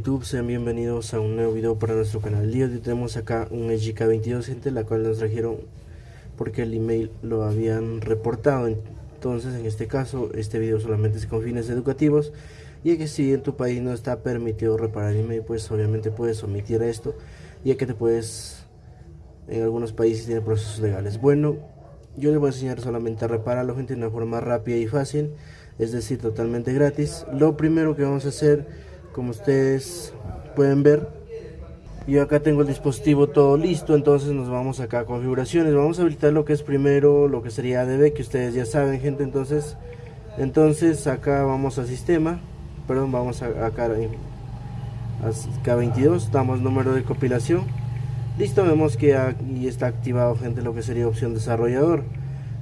YouTube? Sean bienvenidos a un nuevo video para nuestro canal. El hoy tenemos acá un SGK22 gente, la cual nos trajeron porque el email lo habían reportado. Entonces en este caso este video solamente es con fines educativos y que si en tu país no está permitido reparar email pues obviamente puedes omitir esto ya que te puedes en algunos países tiene procesos legales. Bueno, yo les voy a enseñar solamente a repararlo gente de una forma rápida y fácil, es decir totalmente gratis. Lo primero que vamos a hacer como ustedes pueden ver. Yo acá tengo el dispositivo todo listo entonces nos vamos acá a configuraciones. Vamos a habilitar lo que es primero lo que sería ADB que ustedes ya saben gente entonces entonces acá vamos a sistema. Perdón vamos a acá a K22 damos número de compilación. Listo vemos que aquí está activado gente lo que sería opción desarrollador.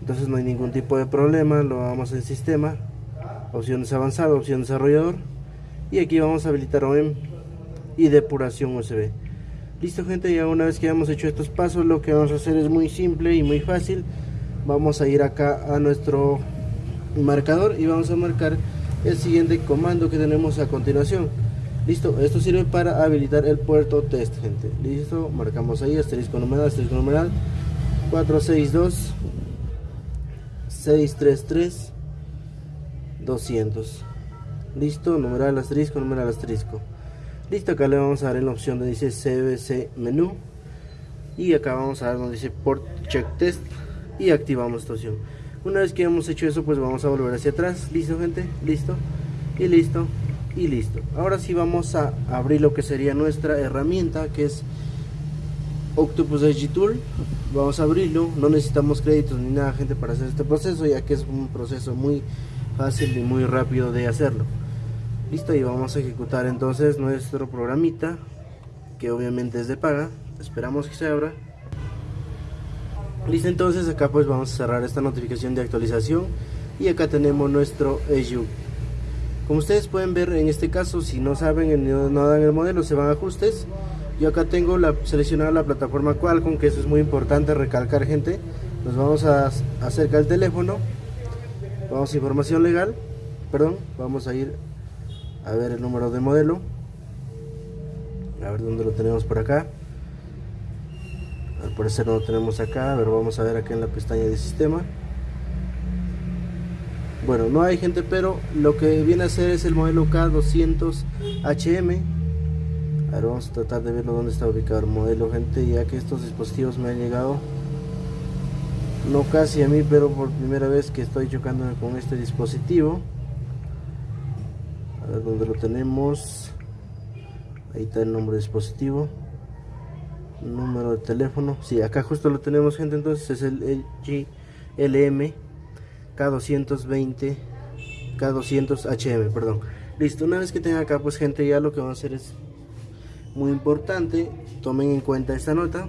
Entonces no hay ningún tipo de problema lo vamos en sistema. Opciones avanzado opción desarrollador y aquí vamos a habilitar OEM y depuración USB listo gente ya una vez que hemos hecho estos pasos lo que vamos a hacer es muy simple y muy fácil. Vamos a ir acá a nuestro marcador y vamos a marcar el siguiente comando que tenemos a continuación. Listo esto sirve para habilitar el puerto test gente. Listo marcamos ahí asterisco numeral asterisco numeral. 462 633 200 listo numeral asterisco numeral asterisco. Listo acá le vamos a dar en la opción donde dice cbc menú. Y acá vamos a dar donde dice port check test. Y activamos esta opción. Una vez que hemos hecho eso pues vamos a volver hacia atrás. Listo gente listo. Y listo y listo. Ahora sí vamos a abrir lo que sería nuestra herramienta que es Octopus Edge Tool. Vamos a abrirlo. No necesitamos créditos ni nada gente para hacer este proceso ya que es un proceso muy fácil y muy rápido de hacerlo listo y vamos a ejecutar entonces nuestro programita que obviamente es de paga. Esperamos que se abra. Listo entonces acá pues vamos a cerrar esta notificación de actualización. Y acá tenemos nuestro EJU. Como ustedes pueden ver en este caso si no saben no dan el modelo se van a ajustes. Yo acá tengo la seleccionada la plataforma Qualcomm que eso es muy importante recalcar gente. Nos vamos a acercar el teléfono. Vamos a información legal. Perdón vamos a ir a ver el número de modelo. A ver dónde lo tenemos por acá. Al parecer no lo tenemos acá a ver vamos a ver aquí en la pestaña de sistema. Bueno no hay gente pero lo que viene a ser es el modelo K200HM a ver vamos a tratar de verlo dónde está ubicado el modelo gente ya que estos dispositivos me han llegado. No casi a mí pero por primera vez que estoy chocando con este dispositivo a ver dónde lo tenemos. Ahí está el nombre de dispositivo. Número de teléfono. Sí acá justo lo tenemos gente. Entonces es el LM K220 K200HM perdón. Listo una vez que tenga acá pues gente ya lo que vamos a hacer es muy importante tomen en cuenta esta nota.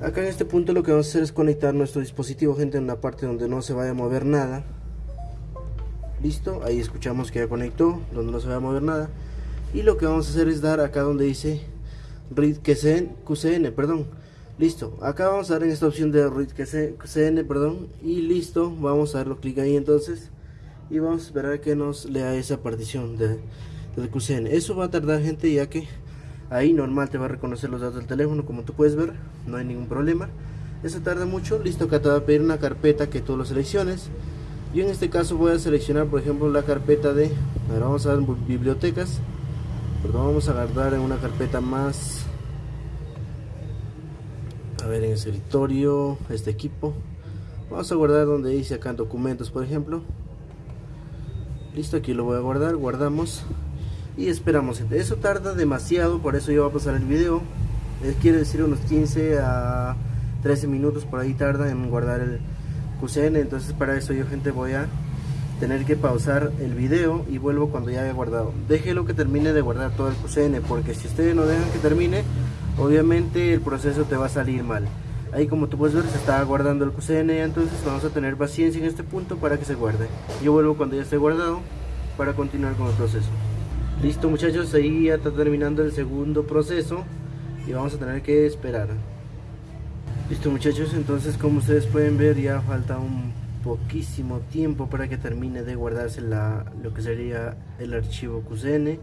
Acá en este punto lo que vamos a hacer es conectar nuestro dispositivo gente en la parte donde no se vaya a mover nada listo ahí escuchamos que ya conectó donde no se va a mover nada. Y lo que vamos a hacer es dar acá donde dice read QCN, perdón. Listo acá vamos a dar en esta opción de read QCN perdón. Y listo vamos a darlo clic ahí entonces. Y vamos a esperar que nos lea esa partición de, del QCN eso va a tardar gente ya que ahí normal te va a reconocer los datos del teléfono como tú puedes ver no hay ningún problema. Eso tarda mucho listo acá te va a pedir una carpeta que tú lo selecciones yo en este caso voy a seleccionar por ejemplo la carpeta de ahora vamos a dar bibliotecas. Perdón vamos a guardar en una carpeta más. A ver en escritorio este equipo. Vamos a guardar donde dice acá documentos por ejemplo. Listo aquí lo voy a guardar guardamos. Y esperamos. Eso tarda demasiado por eso yo voy a pasar el video. Quiere decir unos 15 a 13 minutos por ahí tarda en guardar el Entonces para eso yo gente voy a tener que pausar el video y vuelvo cuando ya haya guardado. Déjelo que termine de guardar todo el QCN porque si ustedes no dejan que termine obviamente el proceso te va a salir mal. Ahí como tú puedes ver se está guardando el QCN entonces vamos a tener paciencia en este punto para que se guarde. Yo vuelvo cuando ya esté guardado para continuar con el proceso. Listo muchachos ahí ya está terminando el segundo proceso y vamos a tener que esperar Listo muchachos, entonces como ustedes pueden ver ya falta un poquísimo tiempo para que termine de guardarse la, lo que sería el archivo QCN.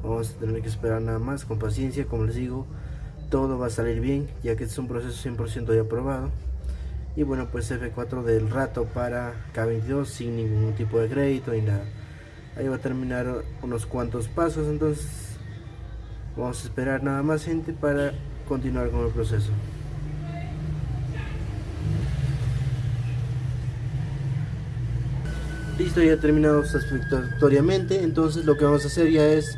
vamos a tener que esperar nada más con paciencia como les digo todo va a salir bien ya que este es un proceso 100% ya aprobado. Y bueno pues F4 del rato para K22 sin ningún tipo de crédito ni nada. Ahí va a terminar unos cuantos pasos entonces vamos a esperar nada más gente para continuar con el proceso listo ya terminado satisfactoriamente entonces lo que vamos a hacer ya es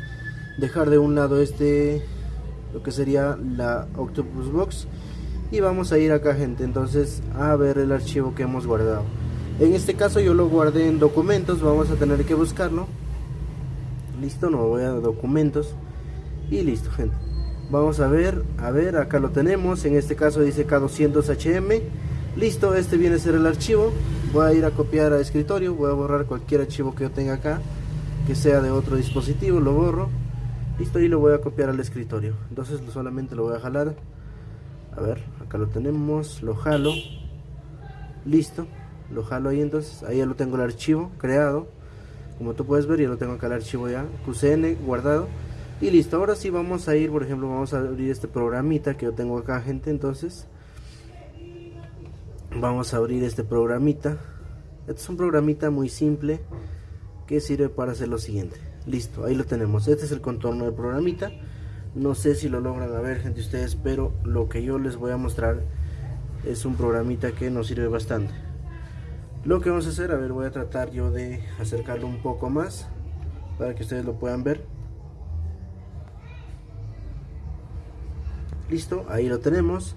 dejar de un lado este lo que sería la octopus box y vamos a ir acá gente. Entonces a ver el archivo que hemos guardado. En este caso yo lo guardé en documentos vamos a tener que buscarlo. Listo no voy a documentos. Y listo gente. Vamos a ver a ver acá lo tenemos. En este caso dice k200hm listo este viene a ser el archivo. Voy a ir a copiar a escritorio voy a borrar cualquier archivo que yo tenga acá que sea de otro dispositivo lo borro. Listo y lo voy a copiar al escritorio. Entonces solamente lo voy a jalar. A ver acá lo tenemos lo jalo. Listo lo jalo ahí entonces ahí ya lo tengo el archivo creado. Como tú puedes ver ya lo tengo acá el archivo ya QCN guardado. Y listo ahora sí vamos a ir por ejemplo vamos a abrir este programita que yo tengo acá gente entonces vamos a abrir este programita. Este es un programita muy simple que sirve para hacer lo siguiente. Listo ahí lo tenemos. Este es el contorno del programita. No sé si lo logran ver gente ustedes pero lo que yo les voy a mostrar es un programita que nos sirve bastante. Lo que vamos a hacer a ver voy a tratar yo de acercarlo un poco más para que ustedes lo puedan ver. Listo ahí lo tenemos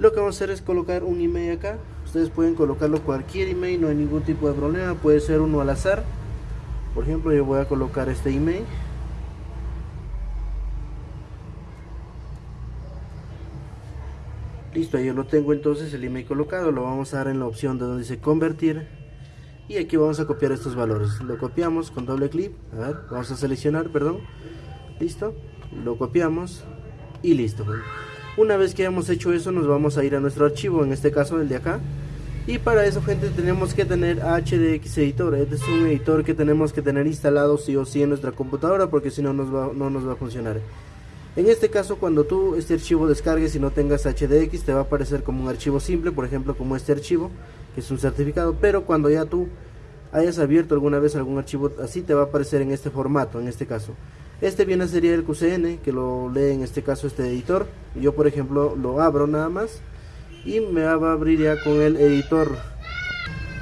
lo que vamos a hacer es colocar un email acá. Ustedes pueden colocarlo cualquier email no hay ningún tipo de problema puede ser uno al azar. Por ejemplo yo voy a colocar este email. Listo yo lo tengo entonces el email colocado lo vamos a dar en la opción de donde dice convertir. Y aquí vamos a copiar estos valores. Lo copiamos con doble clic a ver vamos a seleccionar perdón. Listo lo copiamos y listo una vez que hayamos hecho eso nos vamos a ir a nuestro archivo en este caso el de acá. Y para eso gente tenemos que tener HDX editor. Este es un editor que tenemos que tener instalado sí o sí en nuestra computadora porque si no va, no nos va a funcionar. En este caso cuando tú este archivo descargues y no tengas HDX te va a aparecer como un archivo simple, por ejemplo como este archivo, que es un certificado, pero cuando ya tú hayas abierto alguna vez algún archivo así te va a aparecer en este formato, en este caso. Este viene a ser el QCN, que lo lee en este caso este editor. Yo por ejemplo lo abro nada más y me va a abrir ya con el editor.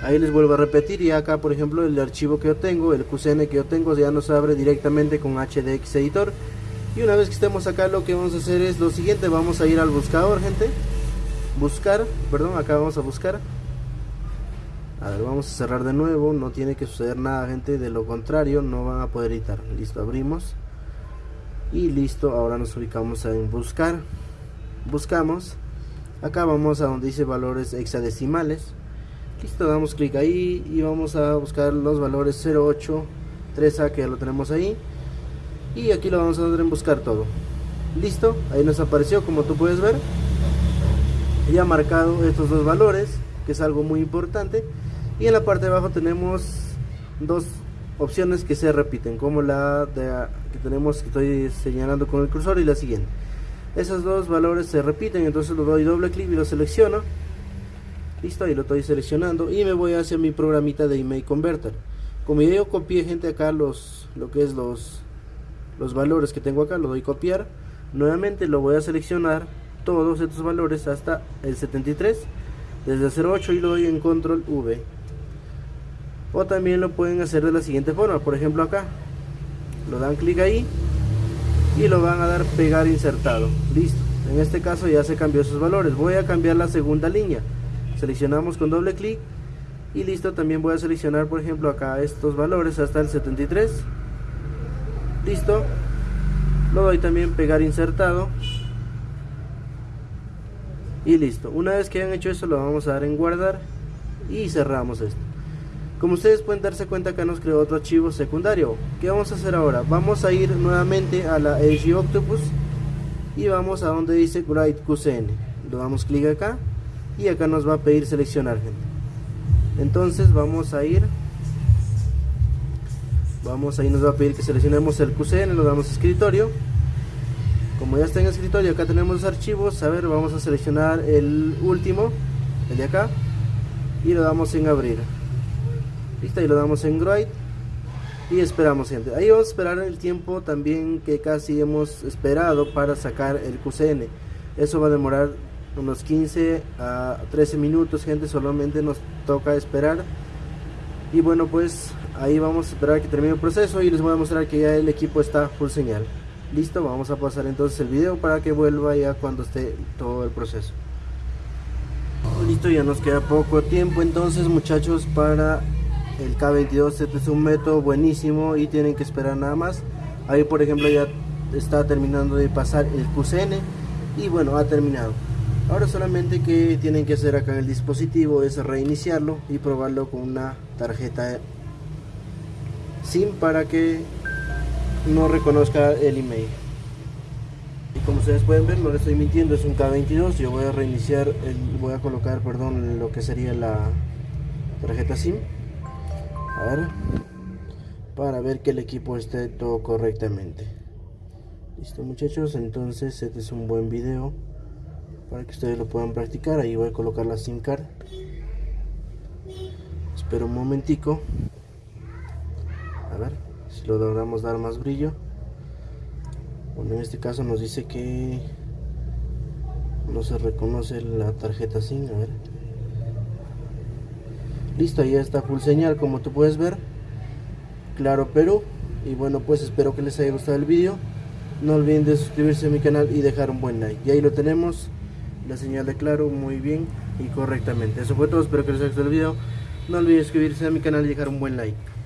Ahí les vuelvo a repetir y acá por ejemplo el archivo que yo tengo, el QCN que yo tengo ya nos abre directamente con HDX editor. Y una vez que estemos acá lo que vamos a hacer es lo siguiente. Vamos a ir al buscador gente. Buscar perdón acá vamos a buscar. A ver vamos a cerrar de nuevo. No tiene que suceder nada gente. De lo contrario no van a poder editar. Listo abrimos y listo ahora nos ubicamos en buscar. Buscamos. Acá vamos a donde dice valores hexadecimales. Listo damos clic ahí y vamos a buscar los valores 08 3a que ya lo tenemos ahí. Y aquí lo vamos a dar en buscar todo. Listo ahí nos apareció como tú puedes ver. Ya marcado estos dos valores que es algo muy importante. Y en la parte de abajo tenemos dos opciones que se repiten como la que tenemos que estoy señalando con el cursor y la siguiente. Esos dos valores se repiten entonces lo doy doble clic y lo selecciono. Listo ahí lo estoy seleccionando y me voy hacia mi programita de email converter. Como yo copié gente acá los lo que es los los valores que tengo acá, lo doy copiar, nuevamente lo voy a seleccionar todos estos valores hasta el 73, desde 08 y lo doy en control V. O también lo pueden hacer de la siguiente forma, por ejemplo acá, lo dan clic ahí y lo van a dar pegar insertado, listo. En este caso ya se cambió esos valores, voy a cambiar la segunda línea, seleccionamos con doble clic y listo, también voy a seleccionar por ejemplo acá estos valores hasta el 73 listo. Lo doy también pegar insertado. Y listo. Una vez que hayan hecho eso lo vamos a dar en guardar y cerramos esto como ustedes pueden darse cuenta acá nos creó otro archivo secundario. ¿qué vamos a hacer ahora? vamos a ir nuevamente a la Edge Octopus y vamos a donde dice Write QCN le damos clic acá y acá nos va a pedir seleccionar gente. Entonces vamos a ir. Vamos ahí nos va a pedir que seleccionemos el QCN lo damos a escritorio. Como ya está en escritorio acá tenemos los archivos. A ver vamos a seleccionar el último el de acá y lo damos en abrir listo y lo damos en Groid y esperamos gente. Ahí vamos a esperar el tiempo también que casi hemos esperado para sacar el QCN eso va a demorar unos 15 a 13 minutos gente solamente nos toca esperar. Y bueno pues ahí vamos a esperar que termine el proceso y les voy a mostrar que ya el equipo está full señal. Listo vamos a pasar entonces el video para que vuelva ya cuando esté todo el proceso. Listo ya nos queda poco tiempo entonces muchachos para el K22 este es un método buenísimo y tienen que esperar nada más. Ahí por ejemplo ya está terminando de pasar el QCN y bueno ha terminado. Ahora solamente que tienen que hacer acá en el dispositivo es reiniciarlo y probarlo con una tarjeta SIM para que no reconozca el email. Y como ustedes pueden ver no le estoy mintiendo es un K22 yo voy a reiniciar voy a colocar perdón lo que sería la tarjeta SIM para ver que el equipo esté todo correctamente. Listo muchachos. Entonces este es un buen video para que ustedes lo puedan practicar. Ahí voy a colocar la SIM card. Espero un momentico. A ver si lo logramos dar más brillo. Bueno en este caso nos dice que no se reconoce la tarjeta SIM. A ver listo ya está full señal como tú puedes ver. Claro Perú y bueno pues espero que les haya gustado el vídeo no olviden de suscribirse a mi canal y dejar un buen like. Y ahí lo tenemos. La señal de claro muy bien y correctamente. Eso fue todo espero que les haya gustado el video. No olviden suscribirse a mi canal y dejar un buen like